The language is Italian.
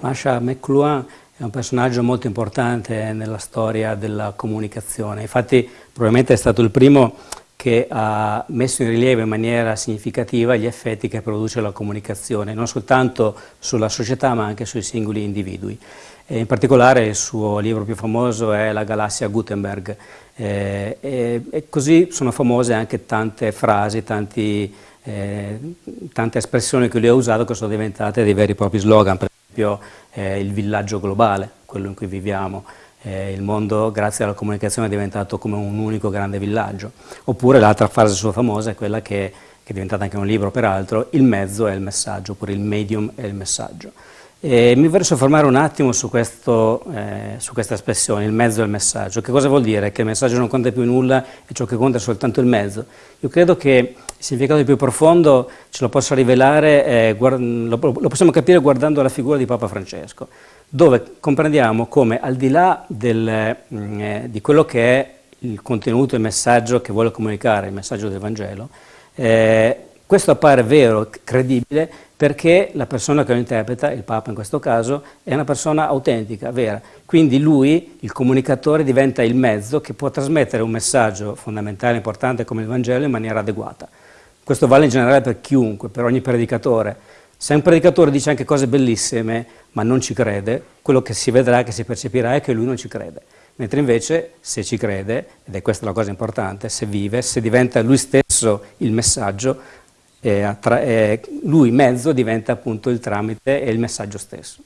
Masha McLuhan è un personaggio molto importante nella storia della comunicazione, infatti probabilmente è stato il primo che ha messo in rilievo in maniera significativa gli effetti che produce la comunicazione, non soltanto sulla società ma anche sui singoli individui. E in particolare il suo libro più famoso è La galassia Gutenberg eh, e, e, così sono famose anche tante frasi, tanti, eh, tante espressioni che lui ha usato che sono diventate dei veri e propri slogan, per esempio eh, il villaggio globale, quello in cui viviamo, eh, il mondo grazie alla comunicazione è diventato come un unico grande villaggio. Oppure l'altra frase sua famosa è quella che, che è diventata anche un libro peraltro, il mezzo è il messaggio, oppure il medium è il messaggio. E mi vorrei soffermare un attimo su, questo, eh, su, questa espressione, il mezzo il messaggio. Che cosa vuol dire? Che il messaggio non conta più nulla e ciò che conta è soltanto il mezzo? Io credo che il significato più profondo ce lo possa rivelare, eh, lo, lo, possiamo capire guardando la figura di Papa Francesco, dove comprendiamo come al di là del, mm, eh, di quello che è il contenuto, il messaggio che vuole comunicare, il messaggio del Vangelo, eh, questo appare vero, credibile, perché la persona che lo interpreta, il Papa in questo caso, è una persona autentica, vera. Quindi lui, il comunicatore, diventa il mezzo che può trasmettere un messaggio fondamentale, importante come il Vangelo in maniera adeguata. Questo vale in generale per chiunque, per ogni predicatore. Se un predicatore dice anche cose bellissime, ma non ci crede, quello che si vedrà, che si percepirà è che lui non ci crede. Mentre invece, se ci crede, ed è questa la cosa importante, se vive, se diventa lui stesso il messaggio, eh, lui mezzo diventa appunto il tramite e il messaggio stesso.